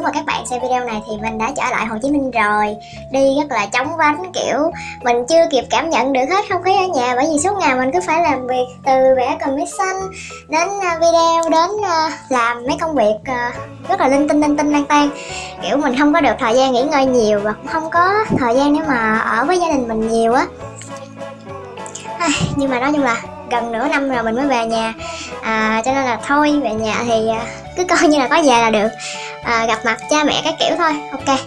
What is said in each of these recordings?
lúc mà các bạn xem video này thì mình đã trở lại Hồ Chí Minh rồi. Đi rất là chóng vánh kiểu Mình chưa kịp cảm nhận được hết không khí ở nhà Bởi vì suốt ngày mình cứ phải làm việc Từ vẽ commission đến à, video đến à, làm mấy công việc à, rất là linh tinh linh tinh lang tan Kiểu mình không có được thời gian nghỉ ngơi nhiều Và cũng không có thời gian để mà ở với gia đình mình nhiều á. Nhưng mà nói chung là gần nửa năm rồi mình mới về nhà. À, cho nên là thôi về nhà thì cứ coi như là có về là được à, gặp mặt cha mẹ các kiểu thôi. Ok.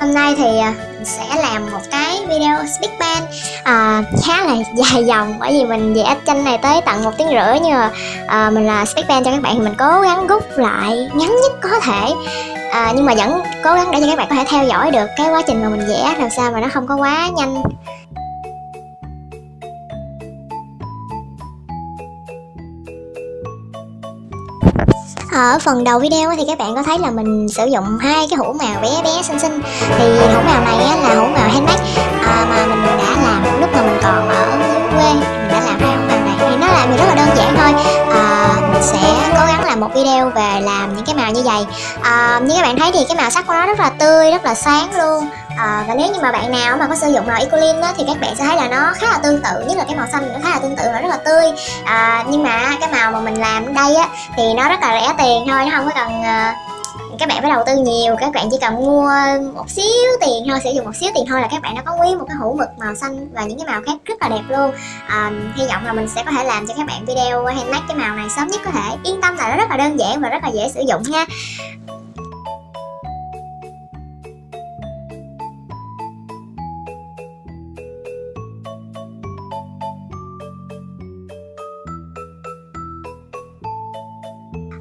Hôm nay thì à, mình sẽ làm một cái video speak band à, khá là dài dòng bởi vì mình vẽ tranh này tới tận một tiếng rưỡi nhưng mà à, mình là speak band cho các bạn thì mình cố gắng rút lại ngắn nhất có thể. À, nhưng mà vẫn cố gắng để cho các bạn có thể theo dõi được cái quá trình mà mình vẽ làm sao mà nó không có quá nhanh. Ờ, ở phần đầu video thì các bạn có thấy là mình sử dụng hai cái hũ màu bé bé xinh xinh. Thì hũ màu này là hũ màu handmade. À, mà mình đã làm lúc mà mình còn ở dưới quê mình đã làm hai hũ màu này. Thì nó làm thì rất là đơn giản thôi. À, mình sẽ cố gắng làm một video về làm những cái màu như vậy. À, như các bạn thấy thì cái màu sắc của nó rất là tươi rất là sáng luôn à, và nếu như mà bạn nào mà có sử dụng màu Ecolin á, thì các bạn sẽ thấy là nó khá là tương tự nhất là cái màu xanh nó khá là tương tự nó rất là tươi. À, nhưng mà cái màu mà mình làm ở đây á thì nó rất là rẻ tiền thôi nó không có cần à, các bạn phải đầu tư nhiều các bạn chỉ cần mua một xíu tiền thôi sử dụng một xíu tiền thôi là các bạn đã có quý một cái hũ mực màu xanh và những cái màu khác rất là đẹp luôn. À, hy vọng là mình sẽ có thể làm cho các bạn video handmade cái màu này sớm nhất có thể. Yên tâm là nó rất là đơn giản và rất là dễ sử dụng nha.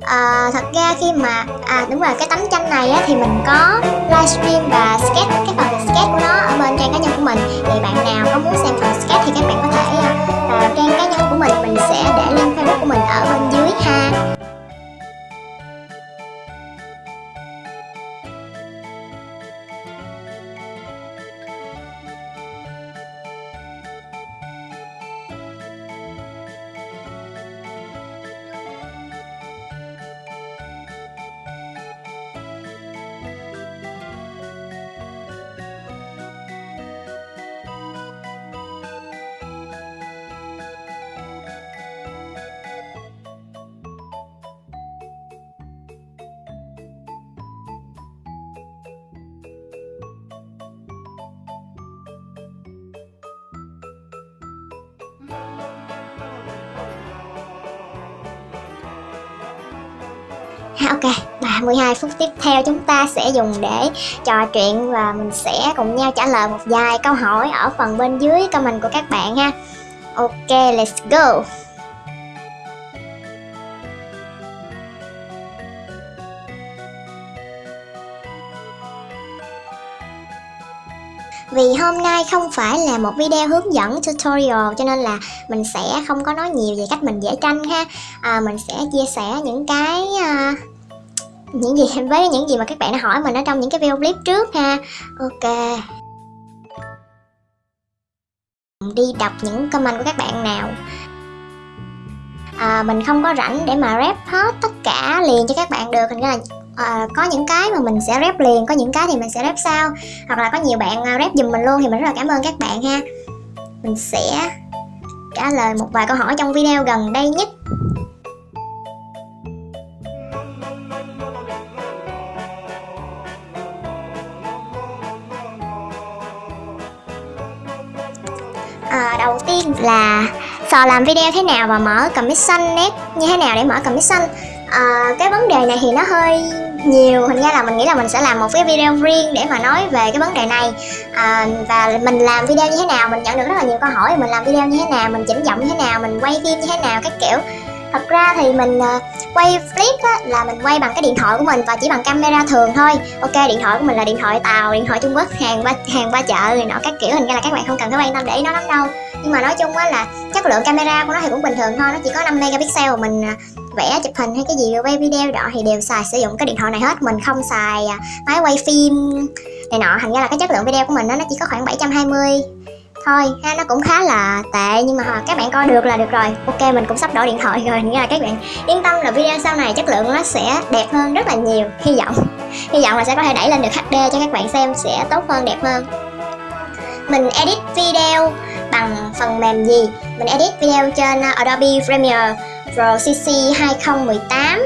À, thật ra khi mà à đúng rồi cái tấm tranh này á, thì mình có livestream và sketch cái phần sketch của nó ở bên trang cá nhân của mình. Thì bạn nào có muốn xem phần sketch thì các bạn có thể vào trang cá nhân của mình mình sẽ để link facebook của mình ở bên dưới ha. Ok. 32 phút tiếp theo chúng ta sẽ dùng để trò chuyện và mình sẽ cùng nhau trả lời một vài câu hỏi ở phần bên dưới comment của các bạn ha. Ok let's go. Vì hôm nay không phải là một video hướng dẫn tutorial cho nên là mình sẽ không có nói nhiều về cách mình vẽ tranh ha. À, Mình sẽ chia sẻ những cái uh, những gì với những gì mà các bạn đã hỏi mình ở trong những cái video clip trước ha. Ok. Đi đọc những comment của các bạn nào. À, mình không có rảnh để mà rep hết tất cả liền cho các bạn được. Thành ra là à, có những cái mà mình sẽ rep liền có những cái thì mình sẽ rep sau. Hoặc là có nhiều bạn à, rep giùm mình luôn thì mình rất là cảm ơn các bạn ha. Mình sẽ trả lời một vài câu hỏi trong video gần đây nhất. Đầu tiên là sò làm video thế nào và mở commission net như thế nào để mở commission à, ờ, cái vấn đề này thì nó hơi nhiều hình ra là mình nghĩ là mình sẽ làm một cái video riêng để mà nói về cái vấn đề này. À, và mình làm video như thế nào mình nhận được rất là nhiều câu hỏi mình làm video như thế nào mình chỉnh giọng như thế nào mình quay phim như thế nào các kiểu. Thật ra thì mình ờ, quay clip á, là mình quay bằng cái điện thoại của mình và chỉ bằng camera thường thôi. Ok điện thoại của mình là điện thoại tàu điện thoại trung quốc hàng qua hàng qua chợ rồi nọ các kiểu hình như là các bạn không cần phải quan tâm để ý nó lắm đâu nhưng mà nói chung á là chất lượng camera của nó thì cũng bình thường thôi nó chỉ có 5 megapixel mình à, vẽ chụp hình hay cái gì quay video đó thì đều xài sử dụng cái điện thoại này hết. Mình không xài à, máy quay phim này nọ. Thành ra là cái chất lượng video của mình đó, nó chỉ có khoảng 720 thôi. Ha nó cũng khá là tệ nhưng mà các bạn coi được là được rồi. Ok mình cũng sắp đổi điện thoại rồi. Nghĩa là các bạn yên tâm là video sau này chất lượng nó sẽ đẹp hơn rất là nhiều. Hy vọng. Hy vọng là sẽ có thể đẩy lên được HD cho các bạn xem sẽ tốt hơn đẹp hơn. Mình edit video bằng phần mềm gì? Mình edit video trên ờ, Adobe Premiere Pro CC 2018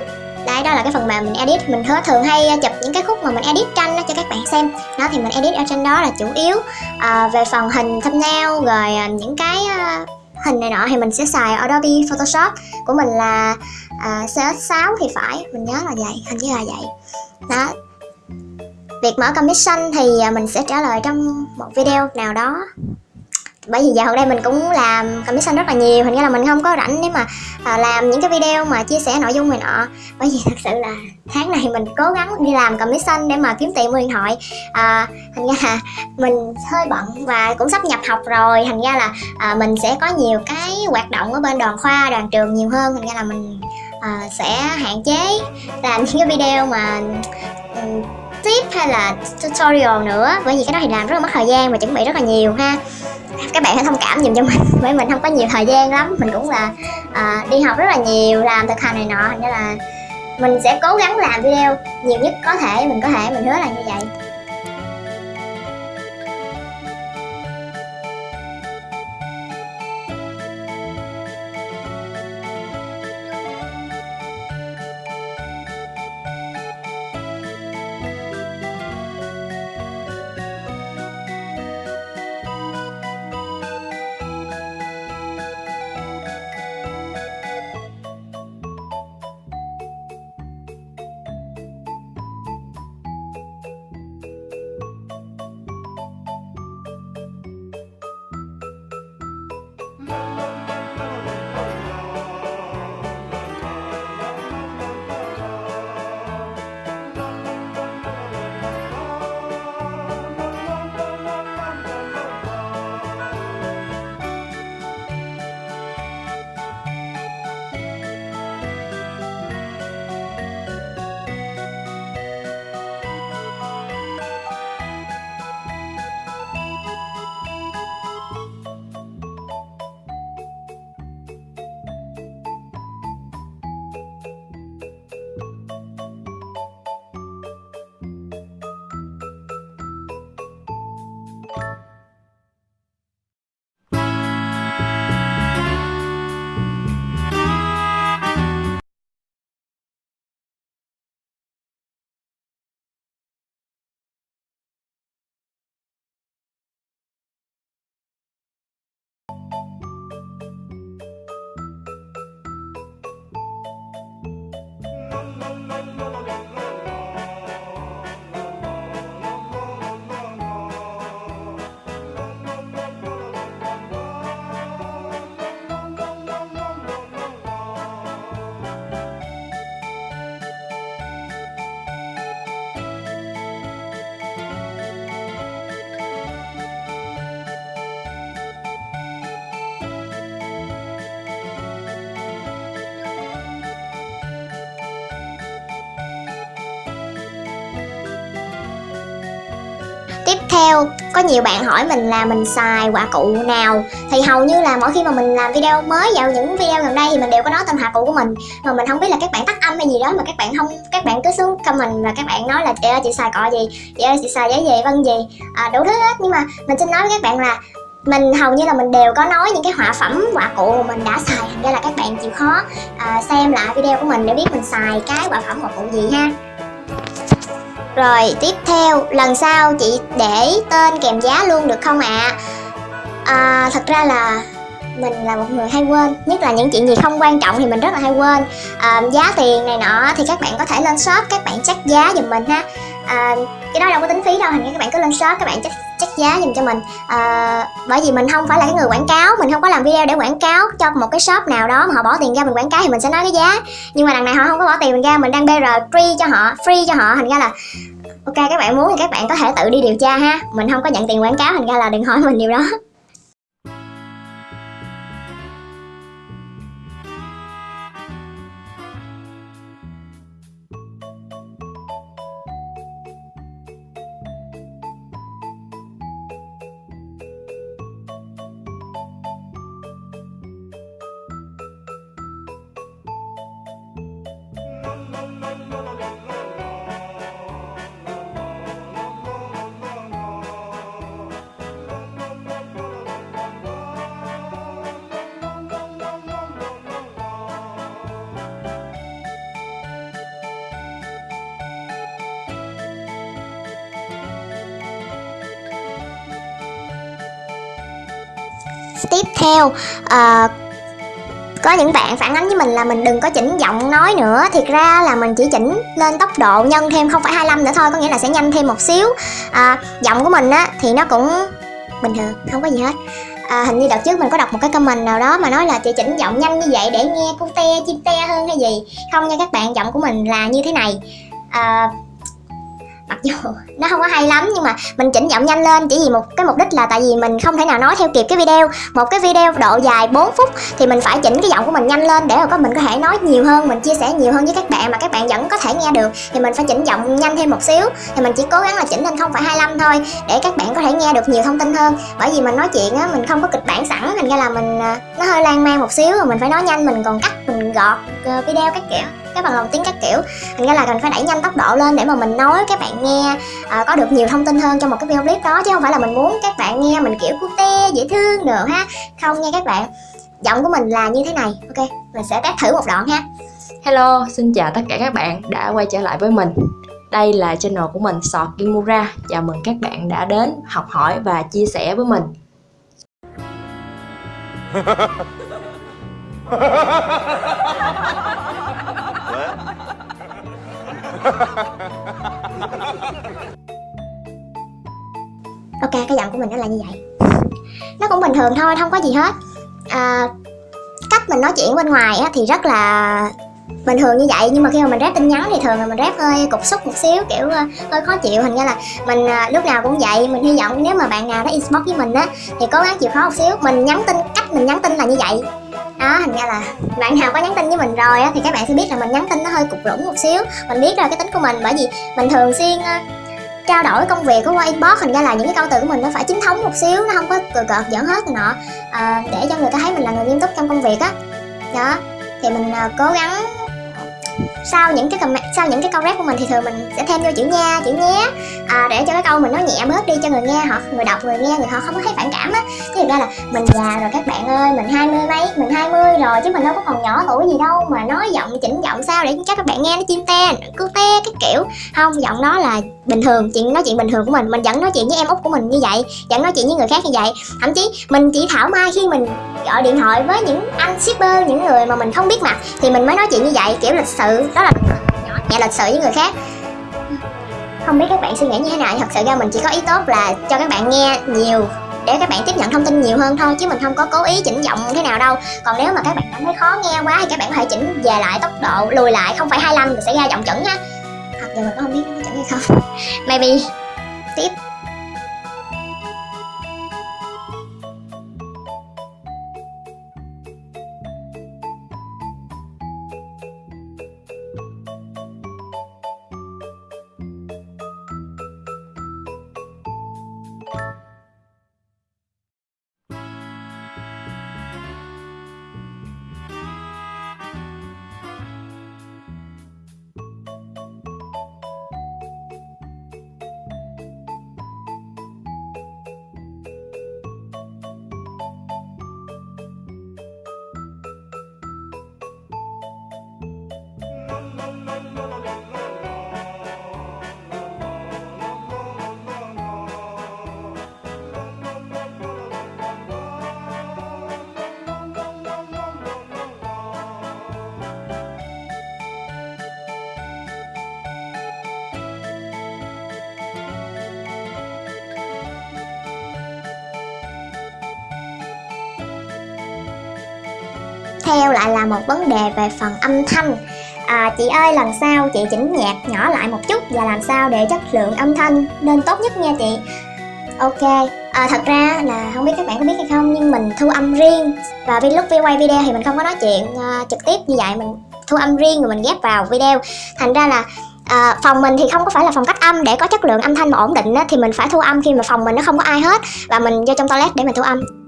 Đấy, đó là cái phần mềm mình edit. Mình thường, thường hay ờ, chụp những cái khúc mà mình edit tranh đó cho các bạn xem. Đó thì mình edit ở trên đó là chủ yếu à, Về phần hình thumbnail rồi những cái uh, hình này nọ thì mình sẽ xài Adobe Photoshop. Của mình là uh, CS6 thì phải. Mình nhớ là vậy, hình như là vậy. Đó. Việc mở commission thì mình sẽ trả lời trong một video nào đó bởi vì giờ hôm đây mình cũng làm commission rất là nhiều hình như là mình không có rảnh để mà à, làm những cái video mà chia sẻ nội dung này nọ. Bởi vì thật sự là tháng này mình cố gắng đi làm commission để mà kiếm tiền mua điện thoại. À, thành ra là mình hơi bận và cũng sắp nhập học rồi thành ra là à, mình sẽ có nhiều cái hoạt động ở bên đoàn khoa đoàn trường nhiều hơn. Thành ra là mình à, sẽ hạn chế làm những cái video mà um, tip hay là tutorial nữa? Bởi vì cái đó thì làm rất là mất thời gian và chuẩn bị rất là nhiều ha. Các bạn hãy thông cảm dùm cho mình bởi mình không có nhiều thời gian lắm. Mình cũng là à, đi học rất là nhiều làm thực hành này nọ nên là mình sẽ cố gắng làm video nhiều nhất có thể mình có thể mình hứa là như vậy. Theo, có nhiều bạn hỏi mình là mình xài quả cụ nào. Thì hầu như là mỗi khi mà mình làm video mới vào những video gần đây thì mình đều có nói tên quả cụ của mình. Mà mình không biết là các bạn tắt âm hay gì đó mà các bạn không Các bạn cứ xuống comment và các bạn nói là chị ơi chị xài cọ gì? Chị ơi chị xài giấy gì? Vân gì? À, Đủ thứ hết. Nhưng mà mình xin nói với các bạn là mình hầu như là mình đều có nói những cái họa phẩm quả cụ mà mình đã xài. Thành ra là các bạn chịu khó à, xem lại video của mình để biết mình xài cái quả phẩm quả cụ gì ha rồi tiếp theo lần sau chị để tên kèm giá luôn được không ạ? À? à, thật ra là mình là một người hay quên Nhất là những chuyện gì không quan trọng thì mình rất là hay quên à, Giá tiền này nọ thì các bạn có thể lên shop các bạn check giá giùm mình ha à, Cái đó đâu có tính phí đâu thành các bạn cứ lên shop các bạn check, check giá dùm cho mình. À, Bởi vì mình không phải là cái người quảng cáo Mình không có làm video để quảng cáo cho một cái shop nào đó mà họ bỏ tiền ra mình quảng cáo thì mình sẽ nói cái giá. Nhưng mà đằng này họ không có bỏ tiền mình ra Mình đang BR free cho họ Free cho họ thành ra là Ok các bạn muốn thì các bạn có thể tự đi điều tra ha. Mình không có nhận tiền quảng cáo thành ra là đừng hỏi mình điều đó. Tiếp theo. À, có những bạn phản ánh với mình là mình đừng có chỉnh giọng nói nữa. Thiệt ra là mình chỉ chỉnh lên tốc độ nhân thêm không phải 25 nữa thôi có nghĩa là sẽ nhanh thêm một xíu. À, giọng của mình á thì nó cũng bình thường không có gì hết. À, hình như đợt trước mình có đọc một cái comment nào đó mà nói là chị chỉnh giọng nhanh như vậy để nghe cute chim te hơn hay gì. Không nha các bạn giọng của mình là như thế này. À, dù nó không có hay lắm nhưng mà mình chỉnh giọng nhanh lên chỉ vì một cái mục đích là tại vì mình không thể nào nói theo kịp cái video. Một cái video độ dài 4 phút thì mình phải chỉnh cái giọng của mình nhanh lên để mà có mình có thể nói nhiều hơn, mình chia sẻ nhiều hơn với các bạn mà các bạn vẫn có thể nghe được. Thì mình phải chỉnh giọng nhanh thêm một xíu. Thì mình chỉ cố gắng là chỉnh lên không phải 25 thôi để các bạn có thể nghe được nhiều thông tin hơn. Bởi vì mình nói chuyện á, mình không có kịch bản sẵn, thành ra là mình à, nó hơi lan man một xíu rồi mình phải nói nhanh, mình còn cắt, mình gọt ờ, video các kiểu cái bằng lồng tiếng các kiểu. Thành ra là cần phải đẩy nhanh tốc độ lên để mà mình nói các bạn nghe à, có được nhiều thông tin hơn trong một cái video clip đó. Chứ không phải là mình muốn các bạn nghe mình kiểu cute dễ thương được ha. Không nha các bạn. Giọng của mình là như thế này. Ok mình sẽ test thử một đoạn ha. Hello, xin chào tất cả các bạn đã quay trở lại với mình. Đây là channel của mình Sọt Kimura. Chào mừng các bạn đã đến học hỏi và chia sẻ với mình ok cái giọng của mình nó là như vậy. Nó cũng bình thường thôi không có gì hết. À, cách mình nói chuyện bên ngoài á, thì rất là bình thường như vậy. Nhưng mà khi mà mình rep tin nhắn thì thường là mình rep hơi cục xúc một xíu kiểu ờ, hơi khó chịu. Hình như là mình ờ, lúc nào cũng vậy. Mình hy vọng nếu mà bạn nào đó inbox với mình á thì cố gắng chịu khó một xíu. Mình nhắn tin cách mình nhắn tin là như vậy đó thành ra là bạn nào có nhắn tin với mình rồi á thì các bạn sẽ biết là mình nhắn tin nó hơi cục rủng một xíu. Mình biết rồi cái tính của mình bởi vì mình thường xuyên uh, trao đổi công việc của qua inbox thành ra là những cái câu từ của mình nó phải chính thống một xíu nó không có cờ cợt giỡn hết rồi nọ. À, để cho người ta thấy mình là người nghiêm túc trong công việc á. Đó thì mình ờ, cố gắng sau những cái comment sau những cái câu rap của mình thì thường mình sẽ thêm vô chữ nha chữ nhé. À, để cho cái câu mình nó nhẹ bớt đi cho người nghe họ người đọc người nghe người họ không có thấy phản cảm á. Chứ thực ra là mình già rồi các bạn ơi mình hai mươi mấy mình hai mươi rồi chứ mình đâu có còn nhỏ tuổi gì đâu mà nói giọng chỉnh giọng sao để cho các bạn nghe nó chim te cứ te cái kiểu. Không giọng đó là bình thường chuyện nói chuyện bình thường của mình mình vẫn nói chuyện với em út của mình như vậy vẫn nói chuyện với người khác như vậy. Thậm chí mình chỉ thảo mai khi mình gọi điện thoại với những anh shipper những người mà mình không biết mặt thì mình mới nói chuyện như vậy kiểu lịch sự Ừ, đó là nhẹ lịch sự với người khác. Không biết các bạn suy nghĩ như thế nào thật sự ra mình chỉ có ý tốt là cho các bạn nghe nhiều, để các bạn tiếp nhận thông tin nhiều hơn thôi, chứ mình không có cố ý chỉnh giọng thế nào đâu. Còn nếu mà các bạn cảm thấy khó nghe quá thì các bạn có thể chỉnh về lại tốc độ, lùi lại không phải 25 rồi sẽ ra giọng chuẩn ha thật giờ mình cũng không biết nó có chuẩn hay không. Maybe tiếp. Theo lại là một vấn đề về phần âm thanh. À, chị ơi lần sau chị chỉnh nhạc nhỏ lại một chút và làm sao để chất lượng âm thanh nên tốt nhất nha chị. Ok à, thật ra là không biết các bạn có biết hay không nhưng mình thu âm riêng. Và lúc vi quay video thì mình không có nói chuyện uh, trực tiếp như vậy mình thu âm riêng rồi mình ghép vào video. Thành ra là à, phòng mình thì không có phải là phòng cách âm để có chất lượng âm thanh mà ổn định á, thì mình phải thu âm khi mà phòng mình nó không có ai hết. Và mình vô trong toilet để mình thu âm.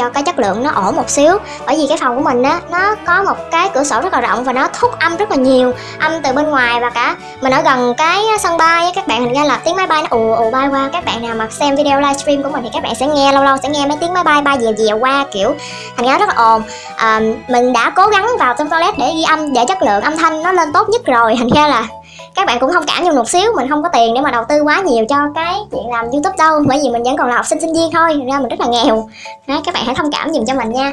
Cho cái chất lượng nó ổn một xíu. Bởi vì cái phòng của mình á nó có một cái cửa sổ rất là rộng và nó thúc âm rất là nhiều âm từ bên ngoài và cả mình ở gần cái sân bay á các bạn hình ra là tiếng máy bay nó ù ù bay qua. Các bạn nào mà xem video livestream của mình thì các bạn sẽ nghe lâu lâu sẽ nghe mấy tiếng máy bay bay dèo dèo qua kiểu thành ra rất là ồn. À, mình đã cố gắng vào trong toilet để ghi âm để chất lượng âm thanh nó lên tốt nhất rồi thành ra là các bạn cũng thông cảm cho một xíu mình không có tiền để mà đầu tư quá nhiều cho cái chuyện làm youtube đâu. Bởi vì mình vẫn còn là học sinh sinh viên thôi ra mình rất là nghèo. Đấy, các bạn hãy thông cảm dùm cho mình nha.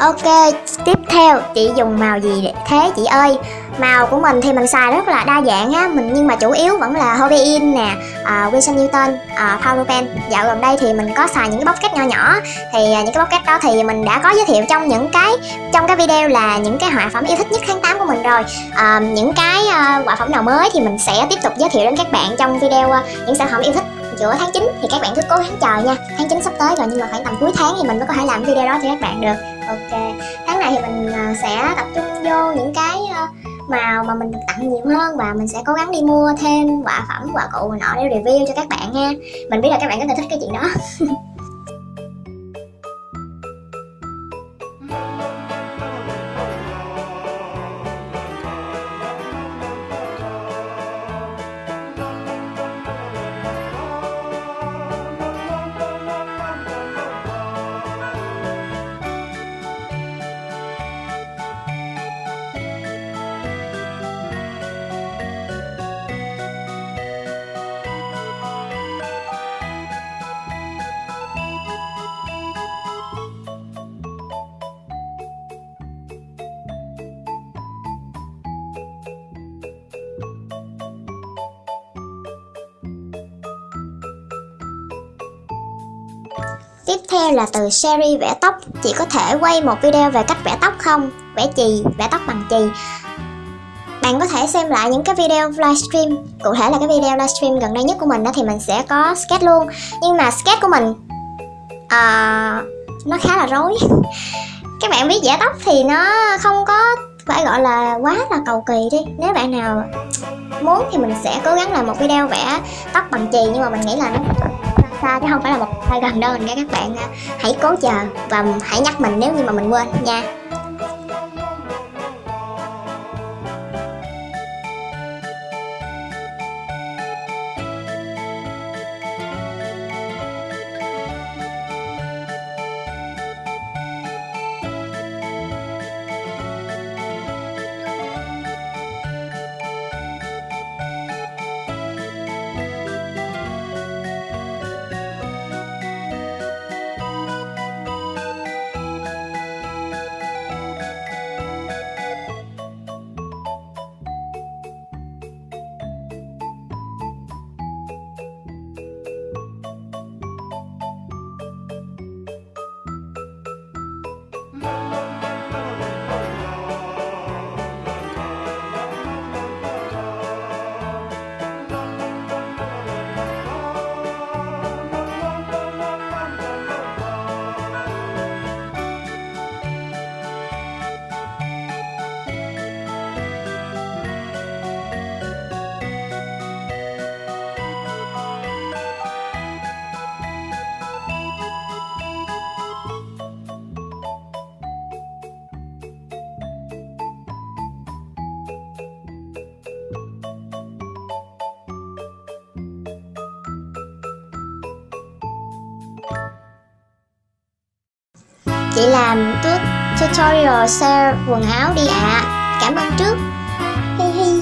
Ok, tiếp theo chị dùng màu gì thế chị ơi? Màu của mình thì mình xài rất là đa dạng á, mình nhưng mà chủ yếu vẫn là Hobein nè, uh, Wilson Newton, uh, Power Pen. Dạo gần đây thì mình có xài những cái bóc kết nho nhỏ. Thì uh, những cái bóc kết đó thì mình đã có giới thiệu trong những cái trong cái video là những cái họa phẩm yêu thích nhất tháng 8 của mình rồi. Uh, những cái uh, họa phẩm nào mới thì mình sẽ tiếp tục giới thiệu đến các bạn trong video uh, những sản phẩm yêu thích giữa tháng 9 thì các bạn cứ cố gắng chờ nha. Tháng 9 sắp tới rồi nhưng mà khoảng tầm cuối tháng thì mình mới có thể làm video đó cho các bạn được. Ok. Tháng này thì mình uh, sẽ tập trung vô những cái uh, màu mà mình được tặng nhiều hơn và mình sẽ cố gắng đi mua thêm quả phẩm, quả cụ nọ để review cho các bạn nha. Mình biết là các bạn rất là thích cái chuyện đó. theo là từ series vẽ tóc Chị có thể quay một video về cách vẽ tóc không? Vẽ chì, vẽ tóc bằng chì. Bạn có thể xem lại những cái video livestream Cụ thể là cái video livestream gần đây nhất của mình đó thì mình sẽ có sketch luôn. Nhưng mà sketch của mình uh, Nó khá là rối. Các bạn biết vẽ tóc thì nó không có phải gọi là quá là cầu kỳ đi. Nếu bạn nào muốn thì mình sẽ cố gắng làm một video vẽ tóc bằng chì Nhưng mà mình nghĩ là nó xa chứ không phải là một tay gần đâu. Mình nghe các bạn à, hãy cố chờ và hãy nhắc mình nếu như mà mình quên nha. Chị làm tut tutorial sale quần áo đi ạ. À. Cảm ơn trước. Hi hi.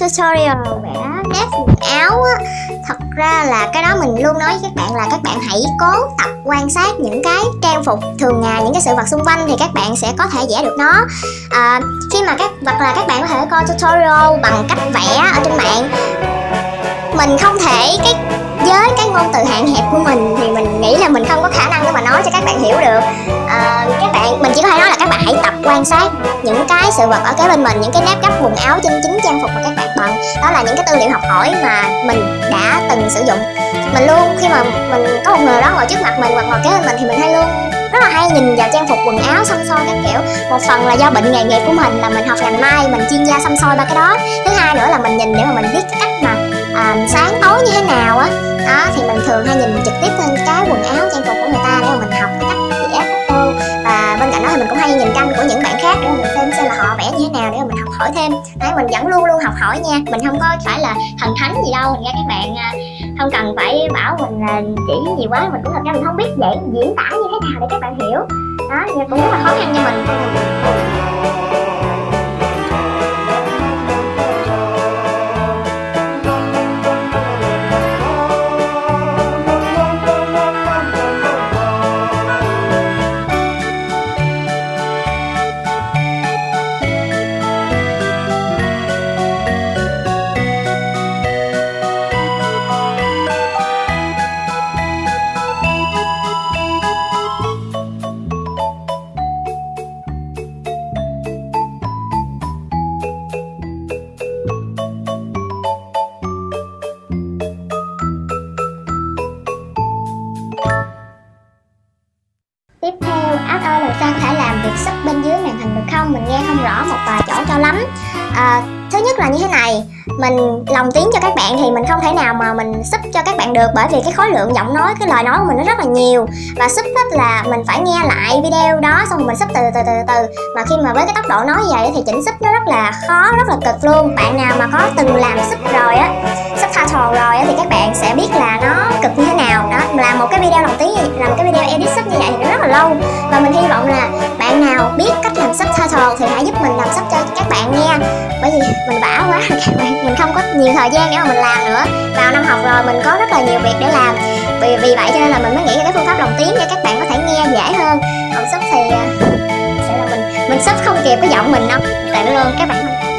Tutorial vẽ nét quần áo á. Thật ra là cái đó mình luôn nói với các bạn là các bạn hãy cố tập quan sát những cái trang phục thường ngày những cái sự vật xung quanh thì các bạn sẽ có thể vẽ được nó. À, khi mà các hoặc là các bạn có thể coi tutorial bằng cách vẽ ở trên mạng. Mình không thể cái với cái ngôn từ hạn hẹp của mình thì mình nghĩ là mình không có khả năng để mà nói cho các bạn hiểu được các bạn mình chỉ có thể nói là các bạn hãy tập quan sát những cái sự vật ở kế bên mình những cái nếp gấp quần áo trên chính trang phục mà các bạn bận đó là những cái tư liệu học hỏi mà mình đã từng sử dụng. Mình luôn khi mà mình có một người đó ngồi trước mặt mình hoặc ngồi kế bên mình thì mình hay luôn rất là hay nhìn vào trang phục quần áo xăm soi các kiểu. Một phần là do bệnh nghề nghiệp của mình là mình học ngành may mình chuyên gia xăm soi ba cái đó. Thứ hai nữa là mình nhìn để mà mình biết cái cách mà à, sáng tối như thế nào á. Đó thì mình thường hay nhìn trực tiếp lên cái vẫn luôn luôn học hỏi nha. Mình không có phải là thần thánh gì đâu. Nha các bạn à, không cần phải bảo mình là chỉ gì quá, mình cũng thật ra mình không biết dễ diễn tả như thế nào để các bạn hiểu. Đó cũng rất là khó khăn cho mình. Ác ơi làm sao có thể làm việc sub bên dưới màn hình được không? Mình nghe không rõ một vài chỗ cho lắm. À, Thứ nhất là như thế này. Mình lồng tiếng cho các bạn thì mình không thể nào mà mình sub cho các bạn được Bởi vì cái khối lượng giọng nói, cái lời nói của mình nó rất là nhiều. Và sub là mình phải nghe lại video đó xong rồi mình sub từ từ từ từ Mà khi mà với cái tốc độ nói vậy thì chỉnh sub nó rất là khó, rất là cực luôn. Bạn nào mà có từng làm sub rồi á subtitle rồi á thì các bạn sẽ biết là nó cực như thế làm một cái video lồng tiếng, làm một cái video edit sub như vậy thì nó rất là lâu. Và mình hy vọng là bạn nào biết cách làm subtitle thì hãy giúp mình làm sub cho các bạn nghe bởi vì mình bả quá rồi các bạn, mình không có nhiều thời gian để mà mình làm nữa. Vào năm học rồi mình có rất là nhiều việc để làm. Vì vì vậy cho nên là mình mới nghĩ ra cái phương pháp lồng tiếng để các bạn có thể nghe dễ hơn. Còn sub thì ờ, sẽ là mình mình sub không kịp cái giọng mình đâu. Tại luôn các bạn.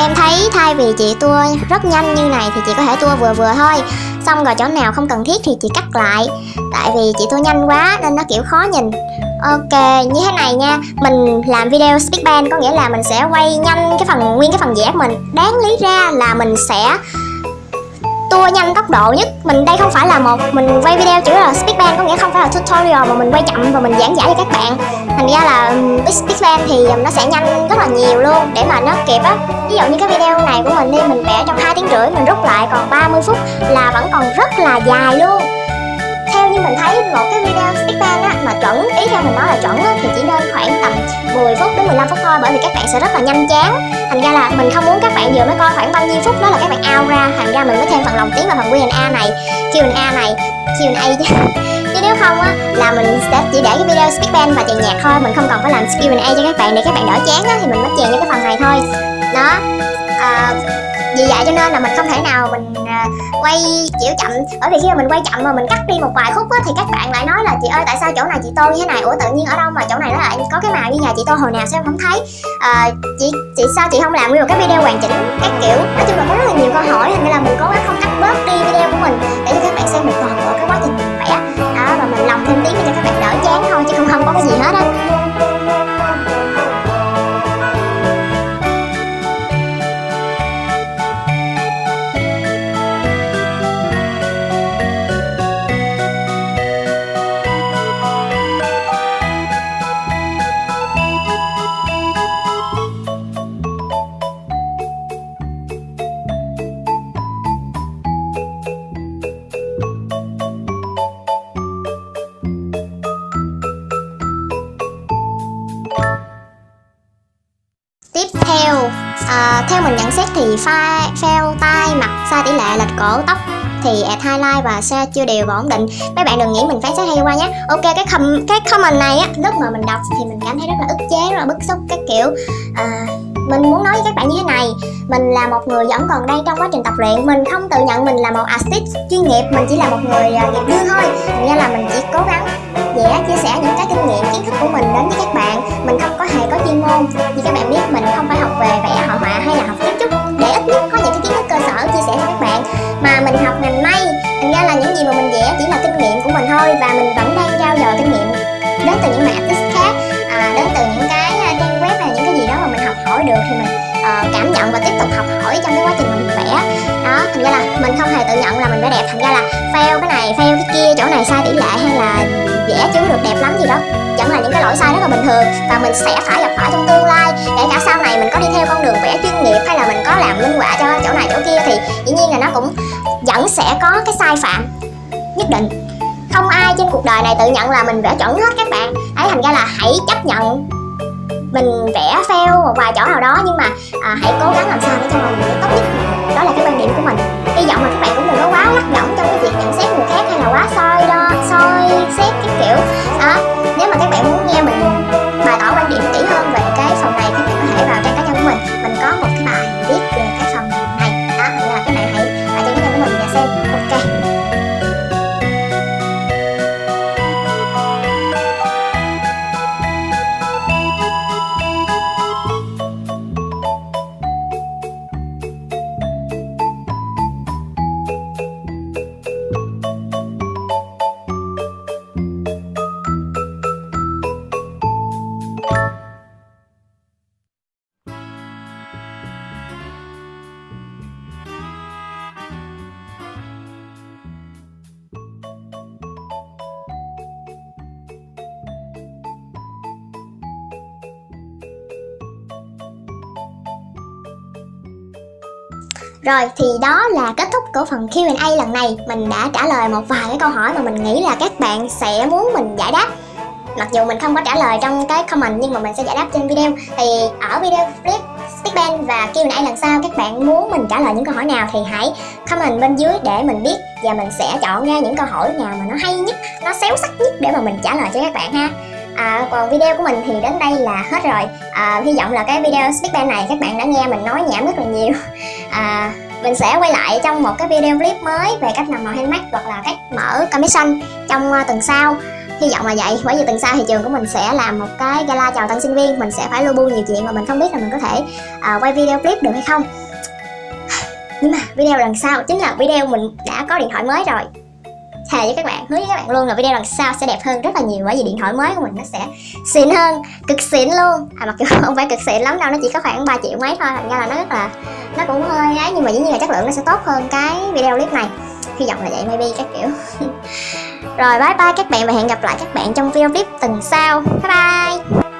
Em thấy thay vì chị tua rất nhanh như này thì chị có thể tua vừa vừa thôi. Xong rồi chỗ nào không cần thiết thì chị cắt lại. Tại vì chị tua nhanh quá nên nó kiểu khó nhìn. Ok, như thế này nha. Mình làm video speedband có nghĩa là mình sẽ quay nhanh cái phần nguyên cái phần vẽ của mình. Đáng lý ra là mình sẽ tua nhanh tốc độ nhất. Mình đây không phải là một, mình quay video chữ là speedband có nghĩa không phải là tutorial mà mình quay chậm và mình giảng giải cho các bạn. Thành ra là speedband thì nó sẽ nhanh rất là nhiều luôn để mà nó kịp á. Ví dụ như cái video này của mình đi, mình vẽ trong hai tiếng rưỡi, mình rút lại còn 30 phút là vẫn còn rất là dài luôn như mình thấy một cái video stickman á mà chuẩn ý theo mình nói là chuẩn á, thì chỉ nên khoảng tầm 10 phút đến 15 phút thôi bởi vì các bạn sẽ rất là nhanh chán. Thành ra là mình không muốn các bạn vừa mới coi khoảng bao nhiêu phút đó là các bạn out ra thành ra mình mới thêm phần lòng tiếng và phần Q&A này Q&A này Q&A chứ. Chứ nếu không á là mình sẽ chỉ để cái video speedband và chèn nhạc thôi mình không cần phải làm Q&A cho các bạn để các bạn đỡ chán á thì mình mới chèn cho cái phần này thôi. Đó. Uh, vì vậy cho nên là mình không thể nào mình à, quay kiểu chậm. Bởi vì khi mà mình quay chậm mà mình cắt đi một vài khúc á thì các bạn lại nói là chị ơi tại sao chỗ này chị tô như thế này? Ủa tự nhiên ở đâu mà chỗ này nó lại có cái màu như nhà chị tô hồi nào sao em không thấy? À, chị chị sao chị không làm nguyên một cái video hoàn chỉnh các kiểu? Nói chung là có rất là nhiều câu hỏi thành ra là mình cố gắng không cắt bớt đi video của mình để cho các bạn xem một toàn bộ cái quá trình mình vẽ. Đó và mình lòng thêm tiếng để cho các bạn đỡ chán thôi chứ không không có cái gì hết á. Theo mình nhận xét thì file fail tai mặt sai tỷ lệ lệch cổ tóc thì add highlight và share chưa đều và ổn định. Mấy bạn đừng nghĩ mình phán xét hay qua nhé. Ok cái com cái comment này á lúc mà mình đọc thì mình cảm thấy rất là ức chế rất là bức xúc các kiểu à, mình muốn nói với các bạn như thế này. Mình là một người vẫn còn đang trong quá trình tập luyện. Mình không tự nhận mình là một artist chuyên nghiệp mình chỉ là một người à, nghiệp dư thôi. Nghĩa là mình chỉ cố gắng nghĩa chia sẻ những cái kinh nghiệm kiến thức của mình đến với các bạn. Mình không có hề có chuyên môn. Như các bạn biết mình không phải học về vẽ hội họa hay là học kiến trúc. Để ít nhất có những cái kiến thức cơ sở chia sẻ cho các bạn. Mà mình học ngành may thành ra là những gì mà mình vẽ chỉ là kinh nghiệm của mình thôi. Và mình vẫn đang trao dồi kinh nghiệm đến từ những bạn artist khác à, đến từ những cái được thì mình uh, cảm nhận và tiếp tục học hỏi trong cái quá trình mình vẽ. Đó thành ra là mình không hề tự nhận là mình vẽ đẹp thành ra là fail cái này fail cái kia chỗ này sai tỷ lệ hay là vẽ chưa được đẹp lắm gì đó. Vẫn là những cái lỗi sai rất là bình thường và mình sẽ phải gặp phải trong tương lai. Kể cả sau này mình có đi theo con đường vẽ chuyên nghiệp hay là mình có làm minh họa cho chỗ này chỗ kia thì dĩ nhiên là nó cũng vẫn sẽ có cái sai phạm nhất định. Không ai trên cuộc đời này tự nhận là mình vẽ chuẩn hết các bạn. Ấy thành ra là hãy chấp nhận mình vẽ fail một vài chỗ nào đó nhưng mà à, hãy cố gắng làm sao để cho mình người tốt nhất. Đó là cái quan điểm của mình. Hy vọng là các bạn cũng đừng có quá lắc lỏng trong cái việc nhận xét người khác hay là quá soi đo soi xét cái kiểu đó. Nếu mà các bạn muốn nghe mình Rồi thì đó là kết thúc của phần Q&A lần này. Mình đã trả lời một vài cái câu hỏi mà mình nghĩ là các bạn sẽ muốn mình giải đáp. Mặc dù mình không có trả lời trong cái comment nhưng mà mình sẽ giải đáp trên video. Thì ở video clip Stickband và Q&A lần sau các bạn muốn mình trả lời những câu hỏi nào thì hãy comment bên dưới để mình biết. Và mình sẽ chọn ra những câu hỏi nào mà nó hay nhất, nó xéo sắc nhất để mà mình trả lời cho các bạn ha. À, còn video của mình thì đến đây là hết rồi. À, Hy vọng là cái video Speakband này các bạn đã nghe mình nói nhảm rất là nhiều. À, mình sẽ quay lại trong một cái video clip mới về cách làm màu handmade hoặc là cách mở commission trong à, tuần sau. Hy vọng là vậy bởi vì tuần sau thì trường của mình sẽ làm một cái gala chào tân sinh viên. Mình sẽ phải lưu bu nhiều chuyện mà mình không biết là mình có thể uh, quay video clip được hay không. Nhưng mà video lần sau chính là video mình đã có điện thoại mới rồi thề với các bạn, hứa với các bạn luôn là video lần sau sẽ đẹp hơn rất là nhiều. Bởi vì điện thoại mới của mình nó sẽ xịn hơn, cực xịn luôn. À mặc dù không phải cực xịn lắm đâu, nó chỉ có khoảng 3 triệu mấy thôi. Thành ra là nó rất là, nó cũng hơi ấy nhưng mà dĩ nhiên là chất lượng nó sẽ tốt hơn cái video clip này. Hy vọng là vậy, maybe các kiểu. Rồi, bye bye các bạn và hẹn gặp lại các bạn trong video clip tuần sau. Bye bye!